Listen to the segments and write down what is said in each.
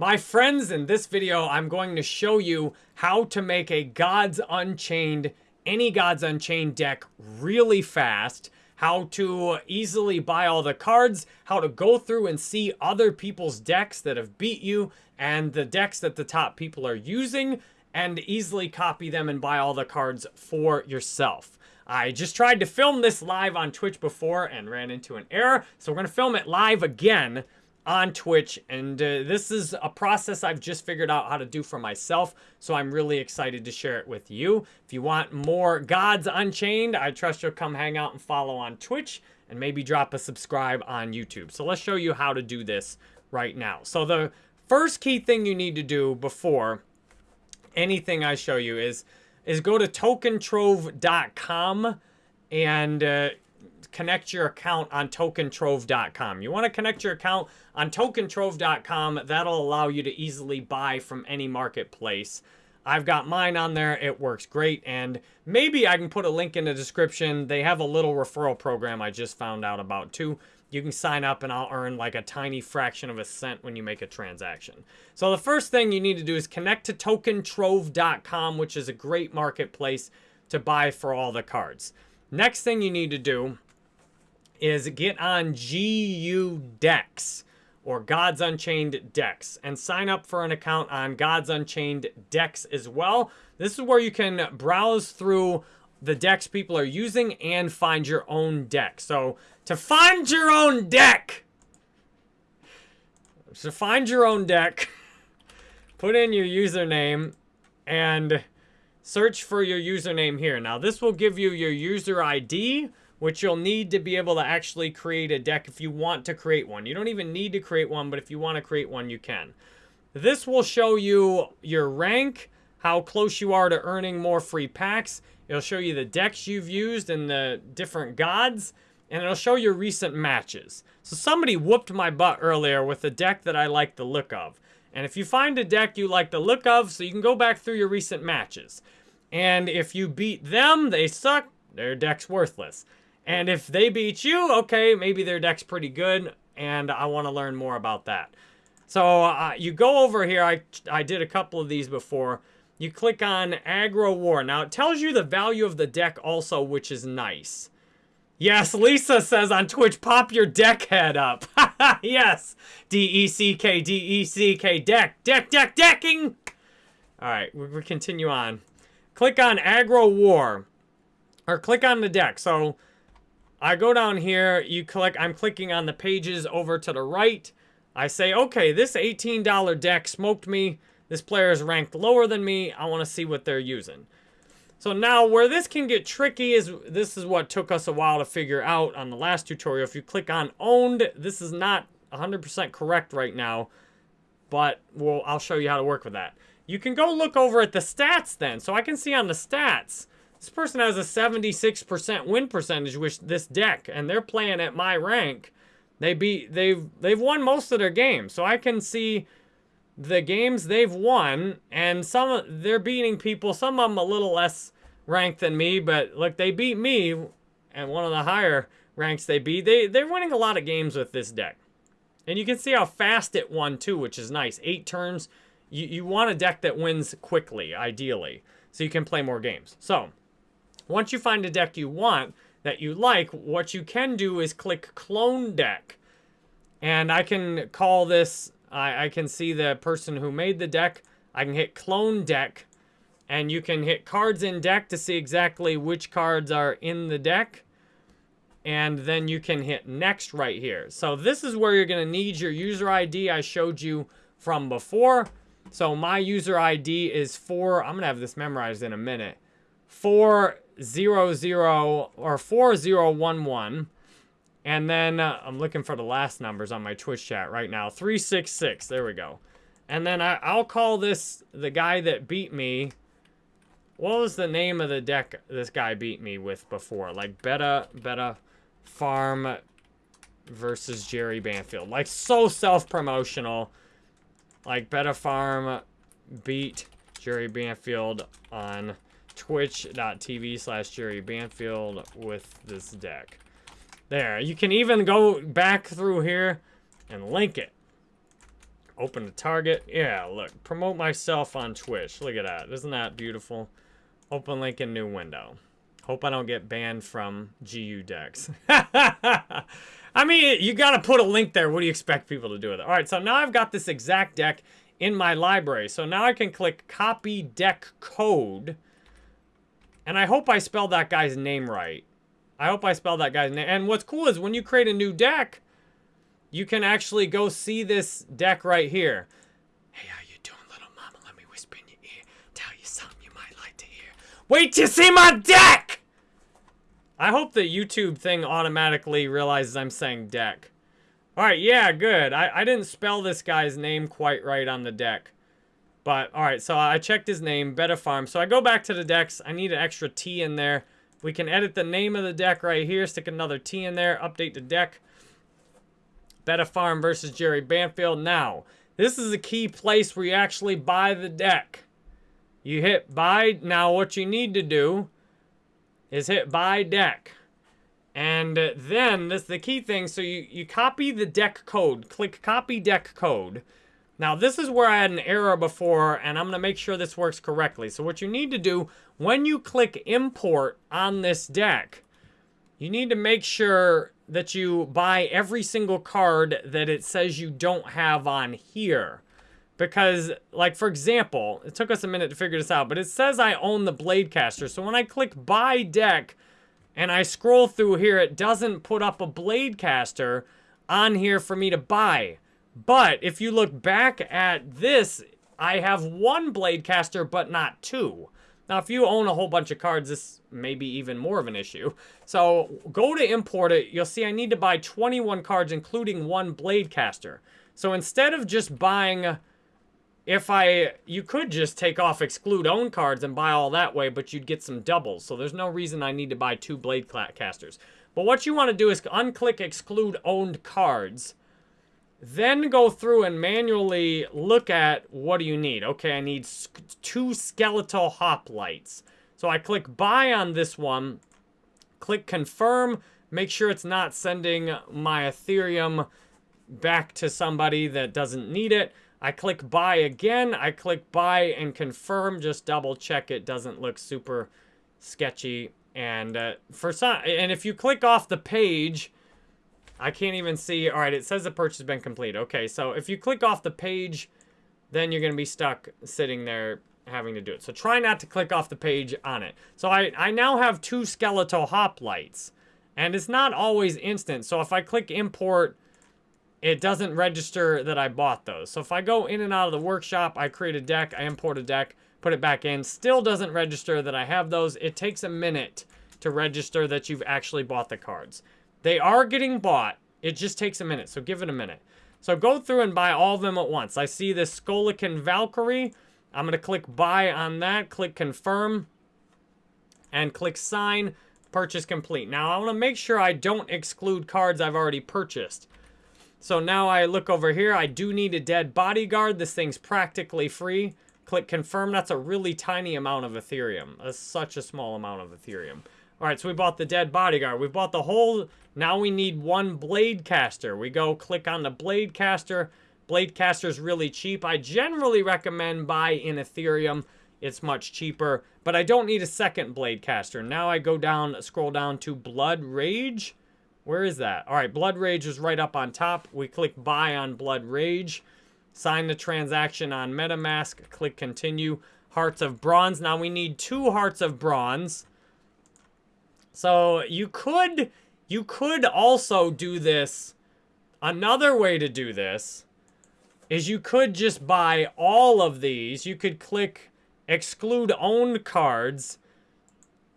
My friends, in this video, I'm going to show you how to make a Gods Unchained, any Gods Unchained deck really fast, how to easily buy all the cards, how to go through and see other people's decks that have beat you, and the decks that the top people are using, and easily copy them and buy all the cards for yourself. I just tried to film this live on Twitch before and ran into an error, so we're going to film it live again on Twitch. And uh, this is a process I've just figured out how to do for myself. So I'm really excited to share it with you. If you want more Gods Unchained, I trust you'll come hang out and follow on Twitch and maybe drop a subscribe on YouTube. So let's show you how to do this right now. So the first key thing you need to do before anything I show you is, is go to tokentrove.com and uh, connect your account on tokentrove.com. You want to connect your account on tokentrove.com. That'll allow you to easily buy from any marketplace. I've got mine on there. It works great. And maybe I can put a link in the description. They have a little referral program I just found out about too. You can sign up and I'll earn like a tiny fraction of a cent when you make a transaction. So the first thing you need to do is connect to tokentrove.com, which is a great marketplace to buy for all the cards. Next thing you need to do is get on GU Decks or Gods Unchained Decks and sign up for an account on Gods Unchained Decks as well. This is where you can browse through the decks people are using and find your own deck. So to find your own deck, to find your own deck, put in your username and search for your username here. Now this will give you your user ID, which you'll need to be able to actually create a deck if you want to create one. You don't even need to create one, but if you want to create one, you can. This will show you your rank, how close you are to earning more free packs. It'll show you the decks you've used and the different gods, and it'll show your recent matches. So somebody whooped my butt earlier with a deck that I like the look of. And if you find a deck you like the look of, so you can go back through your recent matches. And if you beat them, they suck, their deck's worthless. And if they beat you, okay, maybe their deck's pretty good, and I want to learn more about that. So uh, you go over here. I, I did a couple of these before. You click on Aggro War. Now, it tells you the value of the deck also, which is nice. Yes, Lisa says on Twitch, pop your deck head up. yes. D-E-C-K, D-E-C-K, deck, deck, deck, decking. All right, we, we continue on. Click on Aggro War. Or click on the deck. So I go down here, you click, I'm clicking on the pages over to the right. I say, okay, this $18 deck smoked me. This player is ranked lower than me. I want to see what they're using. So now where this can get tricky is this is what took us a while to figure out on the last tutorial. If you click on owned, this is not 100% correct right now, but well, I'll show you how to work with that. You can go look over at the stats then. So I can see on the stats this person has a 76% win percentage with this deck, and they're playing at my rank. They beat they've they've won most of their games, so I can see the games they've won, and some they're beating people. Some of them a little less ranked than me, but look, they beat me, and one of the higher ranks they beat. They they're winning a lot of games with this deck, and you can see how fast it won too, which is nice. Eight turns. You you want a deck that wins quickly, ideally, so you can play more games. So once you find a deck you want, that you like, what you can do is click Clone Deck. And I can call this, I, I can see the person who made the deck. I can hit Clone Deck. And you can hit Cards in Deck to see exactly which cards are in the deck. And then you can hit Next right here. So this is where you're going to need your user ID I showed you from before. So my user ID is 4, I'm going to have this memorized in a minute. 4 zero zero or four zero one one, and then uh, I'm looking for the last numbers on my Twitch chat right now. Three six six. There we go. And then I, I'll call this the guy that beat me. What was the name of the deck this guy beat me with before? Like Beta Beta Farm versus Jerry Banfield. Like so self-promotional. Like Beta Farm beat Jerry Banfield on twitch.tv slash Jerry Banfield with this deck. There, you can even go back through here and link it. Open a target. Yeah, look. Promote myself on Twitch. Look at that. Isn't that beautiful? Open link in new window. Hope I don't get banned from GU decks. I mean, you got to put a link there. What do you expect people to do with it? All right, so now I've got this exact deck in my library. So now I can click copy deck code. And I hope I spelled that guy's name right. I hope I spelled that guy's name. And what's cool is when you create a new deck, you can actually go see this deck right here. Hey, how you doing, little mama? Let me whisper in your ear. Tell you something you might like to hear. Wait you see my deck! I hope the YouTube thing automatically realizes I'm saying deck. Alright, yeah, good. I, I didn't spell this guy's name quite right on the deck. But, alright, so I checked his name, Beta Farm. So I go back to the decks. I need an extra T in there. We can edit the name of the deck right here, stick another T in there, update the deck. Beta Farm versus Jerry Banfield. Now, this is a key place where you actually buy the deck. You hit buy. Now, what you need to do is hit buy deck. And then, this the key thing. So you, you copy the deck code. Click copy deck code. Now, this is where I had an error before, and I'm to make sure this works correctly. So what you need to do, when you click import on this deck, you need to make sure that you buy every single card that it says you don't have on here. Because, like, for example, it took us a minute to figure this out, but it says I own the Bladecaster. So when I click buy deck and I scroll through here, it doesn't put up a Bladecaster on here for me to buy. But if you look back at this, I have one Bladecaster, but not two. Now, if you own a whole bunch of cards, this may be even more of an issue. So go to import it. You'll see I need to buy 21 cards, including one Bladecaster. So instead of just buying, if I, you could just take off exclude own cards and buy all that way, but you'd get some doubles. So there's no reason I need to buy two Bladecasters. But what you want to do is unclick exclude owned cards then go through and manually look at what do you need. Okay, I need two skeletal hoplites. So I click buy on this one, click confirm, make sure it's not sending my Ethereum back to somebody that doesn't need it. I click buy again, I click buy and confirm, just double check it doesn't look super sketchy. And uh, for some, and if you click off the page, I can't even see. All right, it says the purchase has been complete. Okay, so if you click off the page, then you're going to be stuck sitting there having to do it. So try not to click off the page on it. So I, I now have two skeletal hoplites. And it's not always instant. So if I click import, it doesn't register that I bought those. So if I go in and out of the workshop, I create a deck, I import a deck, put it back in, still doesn't register that I have those. It takes a minute to register that you've actually bought the cards. They are getting bought. It just takes a minute, so give it a minute. So go through and buy all of them at once. I see this Skolikin Valkyrie. I'm going to click buy on that, click confirm, and click sign. Purchase complete. Now, I want to make sure I don't exclude cards I've already purchased. So now I look over here. I do need a dead bodyguard. This thing's practically free. Click confirm. That's a really tiny amount of Ethereum. That's such a small amount of Ethereum. All right, so we bought the dead bodyguard. We bought the whole... Now we need one blade caster. We go click on the blade caster. Blade caster's really cheap. I generally recommend buy in Ethereum. It's much cheaper. But I don't need a second blade caster. Now I go down, scroll down to Blood Rage. Where is that? All right, Blood Rage is right up on top. We click buy on Blood Rage. Sign the transaction on MetaMask. Click continue. Hearts of Bronze. Now we need two Hearts of Bronze. So you could, you could also do this. Another way to do this is you could just buy all of these. You could click exclude owned cards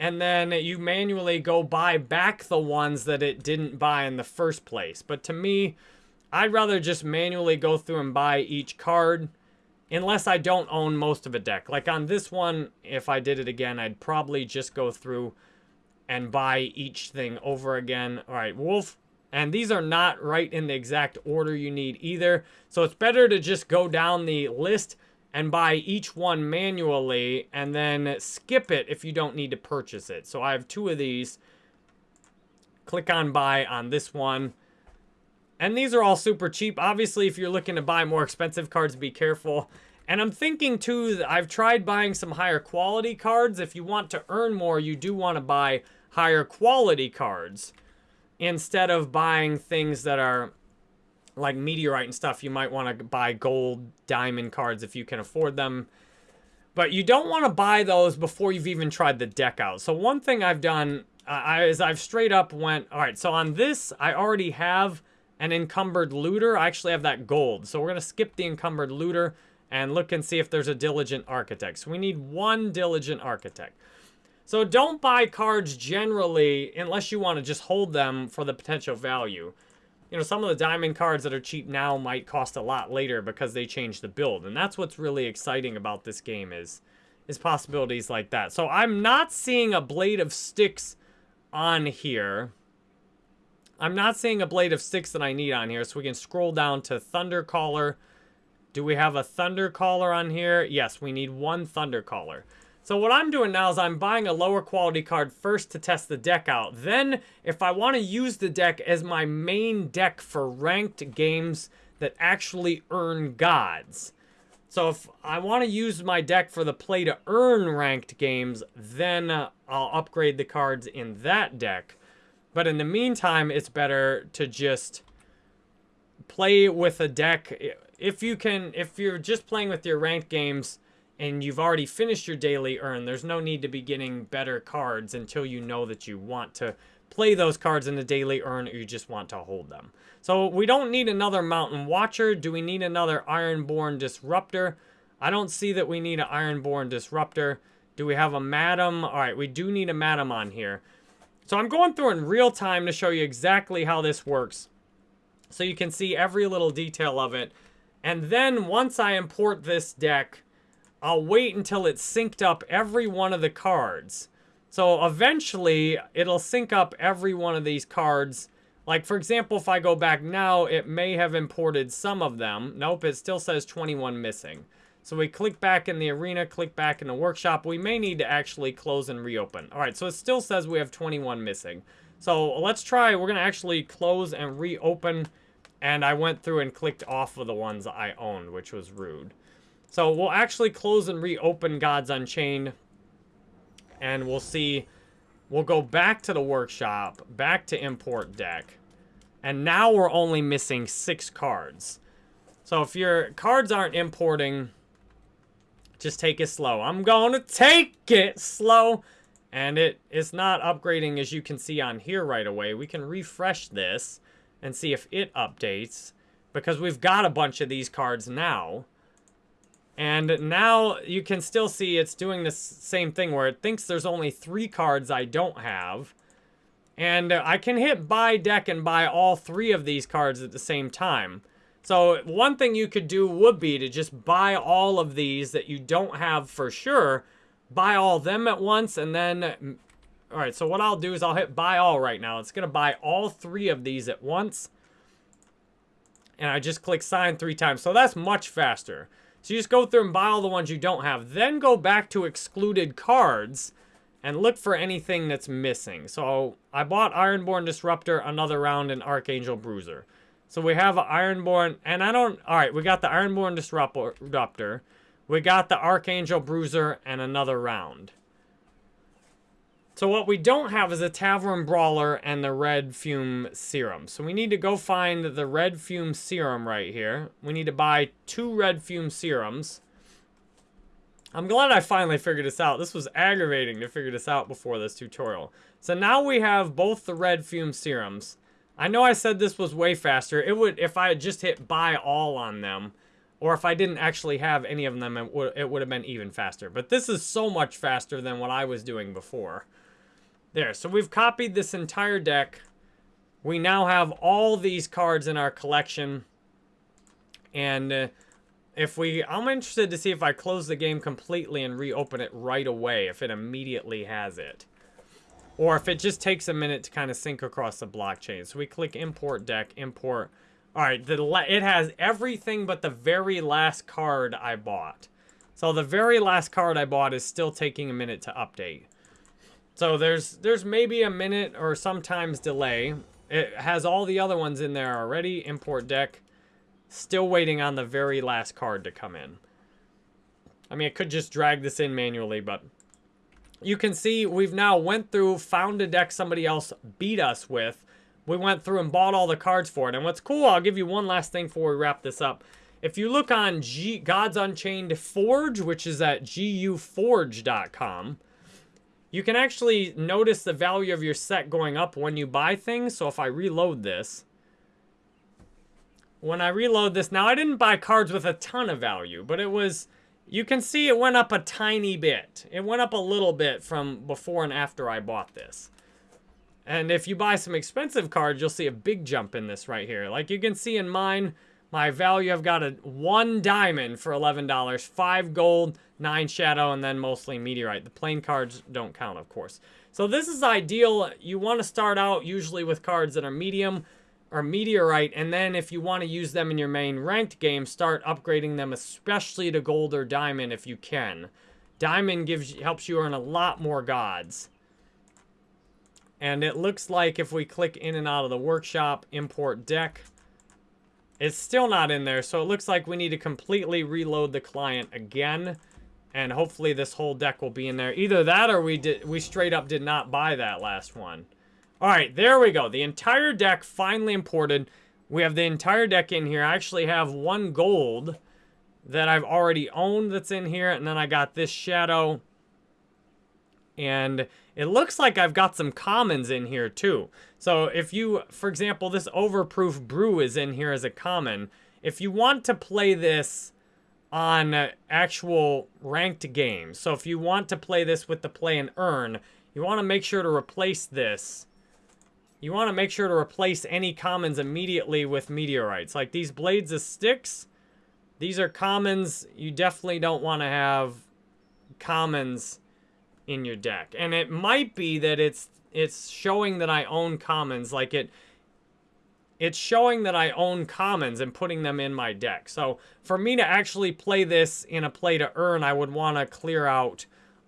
and then you manually go buy back the ones that it didn't buy in the first place. But to me, I'd rather just manually go through and buy each card unless I don't own most of a deck. Like on this one, if I did it again, I'd probably just go through and buy each thing over again. All right, Wolf. And these are not right in the exact order you need either. So it's better to just go down the list and buy each one manually and then skip it if you don't need to purchase it. So I have two of these. Click on buy on this one. And these are all super cheap. Obviously, if you're looking to buy more expensive cards, be careful. And I'm thinking, too, I've tried buying some higher quality cards. If you want to earn more, you do want to buy higher quality cards instead of buying things that are like meteorite and stuff. You might want to buy gold, diamond cards if you can afford them. But you don't want to buy those before you've even tried the deck out. So one thing I've done uh, is I've straight up went, all right, so on this, I already have an encumbered looter. I actually have that gold. So we're going to skip the encumbered looter and look and see if there's a diligent architect. So we need one diligent architect. So don't buy cards generally unless you want to just hold them for the potential value. You know, some of the diamond cards that are cheap now might cost a lot later because they change the build. And that's what's really exciting about this game is, is possibilities like that. So I'm not seeing a Blade of Sticks on here. I'm not seeing a Blade of Sticks that I need on here. So we can scroll down to Thundercaller. Caller. Do we have a Thunder Caller on here? Yes, we need one Thunder Caller. So what I'm doing now is I'm buying a lower quality card first to test the deck out. Then, if I want to use the deck as my main deck for ranked games that actually earn gods. So if I want to use my deck for the play to earn ranked games, then uh, I'll upgrade the cards in that deck. But in the meantime, it's better to just play with a deck. If you can, if you're just playing with your ranked games, and you've already finished your daily earn, there's no need to be getting better cards until you know that you want to play those cards in the daily earn or you just want to hold them. So we don't need another Mountain Watcher. Do we need another Ironborn Disruptor? I don't see that we need an Ironborn Disruptor. Do we have a Madam? All right, we do need a Madam on here. So I'm going through in real time to show you exactly how this works. So you can see every little detail of it. And then once I import this deck, I'll wait until it's synced up every one of the cards. So eventually, it'll sync up every one of these cards. Like, for example, if I go back now, it may have imported some of them. Nope, it still says 21 missing. So we click back in the arena, click back in the workshop. We may need to actually close and reopen. All right, so it still says we have 21 missing. So let's try, we're gonna actually close and reopen. And I went through and clicked off of the ones I owned, which was rude. So we'll actually close and reopen Gods Unchained. And we'll see. We'll go back to the workshop. Back to import deck. And now we're only missing six cards. So if your cards aren't importing, just take it slow. I'm going to take it slow. And it is not upgrading as you can see on here right away. We can refresh this and see if it updates. Because we've got a bunch of these cards now. And now you can still see it's doing the same thing where it thinks there's only three cards I don't have. And I can hit buy deck and buy all three of these cards at the same time. So one thing you could do would be to just buy all of these that you don't have for sure. Buy all them at once and then... Alright, so what I'll do is I'll hit buy all right now. It's going to buy all three of these at once. And I just click sign three times. So that's much faster. So you just go through and buy all the ones you don't have. Then go back to excluded cards and look for anything that's missing. So I bought Ironborn Disruptor, another round, and Archangel Bruiser. So we have Ironborn, and I don't, all right, we got the Ironborn Disruptor. We got the Archangel Bruiser and another round. So what we don't have is a Tavern Brawler and the Red Fume Serum. So we need to go find the Red Fume Serum right here. We need to buy two Red Fume Serums. I'm glad I finally figured this out. This was aggravating to figure this out before this tutorial. So now we have both the Red Fume Serums. I know I said this was way faster. It would, if I had just hit buy all on them, or if I didn't actually have any of them, it would, it would have been even faster. But this is so much faster than what I was doing before. There, so we've copied this entire deck. We now have all these cards in our collection. And uh, if we, I'm interested to see if I close the game completely and reopen it right away, if it immediately has it. Or if it just takes a minute to kind of sync across the blockchain. So we click import deck, import. All right, the, it has everything but the very last card I bought. So the very last card I bought is still taking a minute to update. So there's there's maybe a minute or sometimes delay. It has all the other ones in there already. Import deck. Still waiting on the very last card to come in. I mean, I could just drag this in manually, but you can see we've now went through, found a deck somebody else beat us with. We went through and bought all the cards for it. And what's cool, I'll give you one last thing before we wrap this up. If you look on G Gods Unchained Forge, which is at guforge.com, you can actually notice the value of your set going up when you buy things. So if I reload this, when I reload this, now I didn't buy cards with a ton of value, but it was, you can see it went up a tiny bit. It went up a little bit from before and after I bought this. And if you buy some expensive cards, you'll see a big jump in this right here. Like you can see in mine, my value, I've got a one diamond for $11, five gold, nine shadow, and then mostly meteorite. The plain cards don't count, of course. So this is ideal. You want to start out usually with cards that are medium or meteorite, and then if you want to use them in your main ranked game, start upgrading them, especially to gold or diamond if you can. Diamond gives helps you earn a lot more gods. And it looks like if we click in and out of the workshop, import deck, it's still not in there, so it looks like we need to completely reload the client again. And hopefully this whole deck will be in there. Either that or we did we straight up did not buy that last one. Alright, there we go. The entire deck finally imported. We have the entire deck in here. I actually have one gold that I've already owned that's in here. And then I got this shadow. And it looks like I've got some commons in here too. So if you, for example, this Overproof Brew is in here as a common. If you want to play this on uh, actual ranked games, so if you want to play this with the play and earn, you want to make sure to replace this. You want to make sure to replace any commons immediately with meteorites. Like these Blades of sticks, these are commons. You definitely don't want to have commons in your deck. And it might be that it's it's showing that I own commons, like it it's showing that I own commons and putting them in my deck. So for me to actually play this in a play to earn, I would want to clear out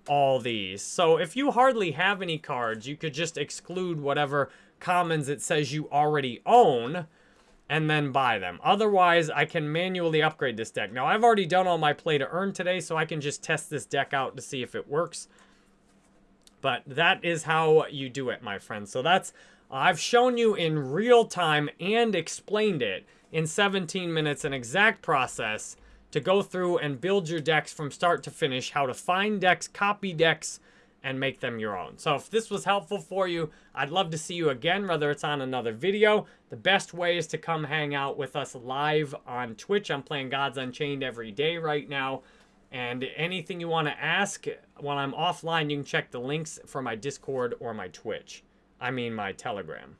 all these. So if you hardly have any cards, you could just exclude whatever commons it says you already own and then buy them. Otherwise, I can manually upgrade this deck. Now, I've already done all my play to earn today, so I can just test this deck out to see if it works. But that is how you do it, my friends. So that's, I've shown you in real time and explained it in 17 minutes, an exact process to go through and build your decks from start to finish, how to find decks, copy decks, and make them your own. So if this was helpful for you, I'd love to see you again, whether it's on another video. The best way is to come hang out with us live on Twitch. I'm playing Gods Unchained every day right now. And anything you want to ask when I'm offline, you can check the links for my Discord or my Twitch. I mean my Telegram.